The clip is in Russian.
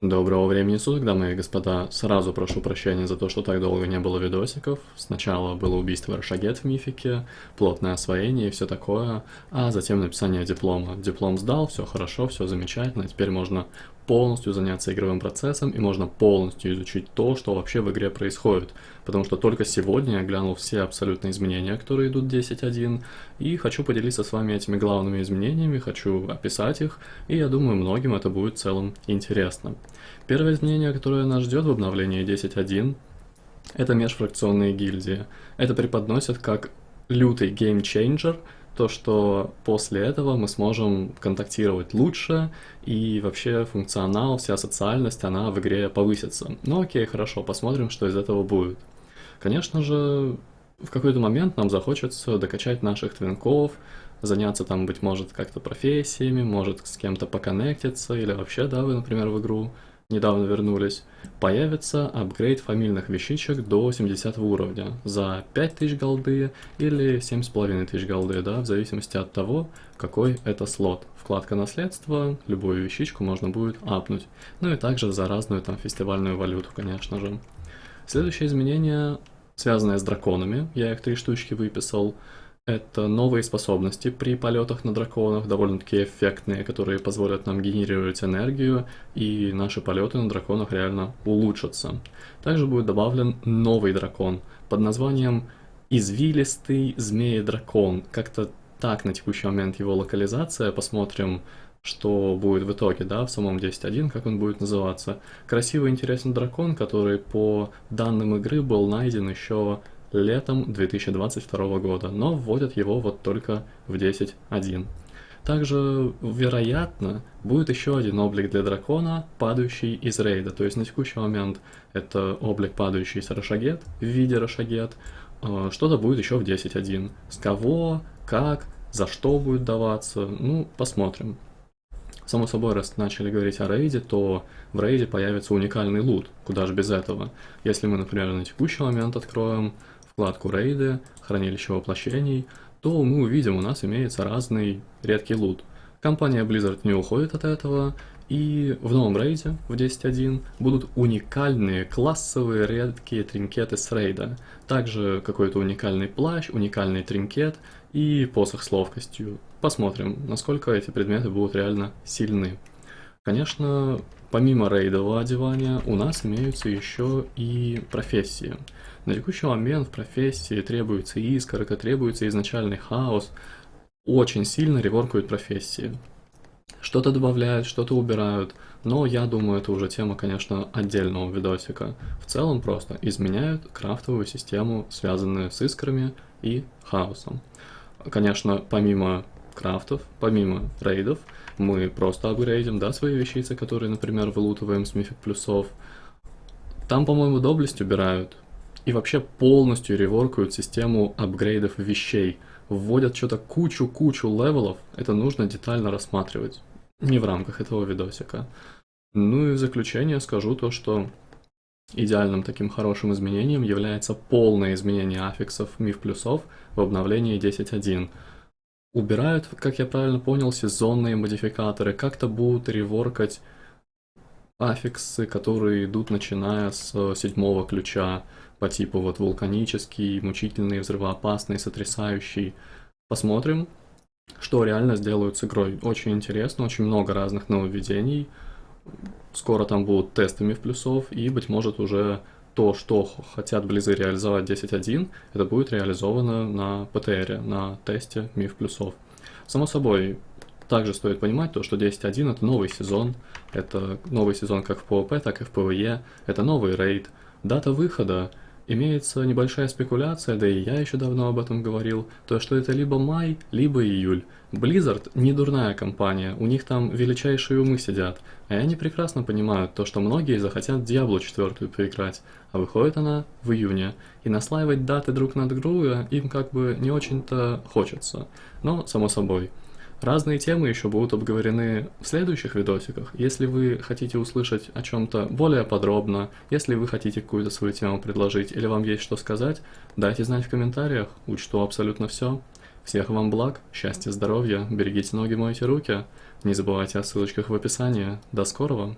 Доброго времени суток, дамы и господа. Сразу прошу прощения за то, что так долго не было видосиков. Сначала было убийство Рашагет в мифике, плотное освоение и все такое, а затем написание диплома. Диплом сдал, все хорошо, все замечательно, теперь можно полностью заняться игровым процессом и можно полностью изучить то, что вообще в игре происходит. Потому что только сегодня я глянул все абсолютные изменения, которые идут 10.1, и хочу поделиться с вами этими главными изменениями, хочу описать их, и я думаю, многим это будет в целом интересно. Первое изменение, которое нас ждет в обновлении 10.1, это межфракционные гильдии. Это преподносят как лютый game changer, то, что после этого мы сможем контактировать лучше, и вообще функционал, вся социальность, она в игре повысится. Ну окей, хорошо, посмотрим, что из этого будет. Конечно же, в какой-то момент нам захочется докачать наших твинков, заняться там, быть может, как-то профессиями, может с кем-то поконнектиться, или вообще, да, вы, например, в игру недавно вернулись, появится апгрейд фамильных вещичек до 70 уровня за 5000 голды или 7500 голды, да, в зависимости от того, какой это слот. Вкладка наследства, любую вещичку можно будет апнуть. Ну и также за разную там фестивальную валюту, конечно же. Следующее изменение, связанное с драконами, я их три штучки выписал. Это новые способности при полетах на драконах, довольно-таки эффектные, которые позволят нам генерировать энергию, и наши полеты на драконах реально улучшатся. Также будет добавлен новый дракон под названием «Извилистый змеи-дракон». Как-то так на текущий момент его локализация, посмотрим, что будет в итоге, да, в самом 10.1, как он будет называться. Красивый интересный дракон, который по данным игры был найден еще летом 2022 года, но вводят его вот только в 10.1. Также, вероятно, будет еще один облик для дракона, падающий из рейда. То есть на текущий момент это облик, падающий с Рошагет в виде Рошагет. А, что-то будет еще в 10.1. С кого, как, за что будет даваться, ну, посмотрим. Само собой, раз начали говорить о рейде, то в рейде появится уникальный лут, куда же без этого. Если мы, например, на текущий момент откроем вкладку рейды, хранилище воплощений, то мы увидим, у нас имеется разный редкий лут. Компания Blizzard не уходит от этого, и в новом рейде, в 10.1, будут уникальные классовые редкие тринкеты с рейда. Также какой-то уникальный плащ, уникальный тринкет и посох с ловкостью. Посмотрим, насколько эти предметы будут реально сильны. Конечно, помимо рейдового одевания, у нас имеются еще и профессии. На текущий момент в профессии требуется искорка, требуется изначальный хаос. Очень сильно реворкают профессии. Что-то добавляют, что-то убирают, но я думаю, это уже тема, конечно, отдельного видосика. В целом просто изменяют крафтовую систему, связанную с искрами и хаосом. Конечно, помимо крафтов, помимо рейдов, мы просто апгрейдим, да, свои вещицы, которые, например, вылутываем с mythic плюсов. Там, по-моему, доблесть убирают, и вообще полностью реворкают систему апгрейдов вещей. Вводят что-то кучу-кучу левелов, это нужно детально рассматривать. Не в рамках этого видосика. Ну и в заключение скажу то, что идеальным таким хорошим изменением является полное изменение аффиксов миф плюсов в обновлении 10.1. Убирают, как я правильно понял, сезонные модификаторы, как-то будут реворкать аффиксы, которые идут начиная с седьмого ключа, по типу вот вулканический, мучительный, взрывоопасный, сотрясающий. Посмотрим, что реально сделают с игрой. Очень интересно, очень много разных нововведений. Скоро там будут тесты миф плюсов, и, быть может, уже то, что хотят Близы реализовать 10.1, это будет реализовано на ПТР, на тесте миф плюсов. Само собой, также стоит понимать то, что 10.1 это новый сезон, это новый сезон как в PvP, так и в PvE, это новый рейд. Дата выхода Имеется небольшая спекуляция, да и я еще давно об этом говорил, то что это либо май, либо июль. Blizzard не дурная компания, у них там величайшие умы сидят, а они прекрасно понимают то, что многие захотят Diablo 4 поиграть, а выходит она в июне, и наслаивать даты друг над другом им как бы не очень-то хочется. Но, само собой, Разные темы еще будут обговорены в следующих видосиках. Если вы хотите услышать о чем-то более подробно, если вы хотите какую-то свою тему предложить или вам есть что сказать, дайте знать в комментариях, учту абсолютно все. Всех вам благ, счастья, здоровья, берегите ноги, мойте руки. Не забывайте о ссылочках в описании. До скорого!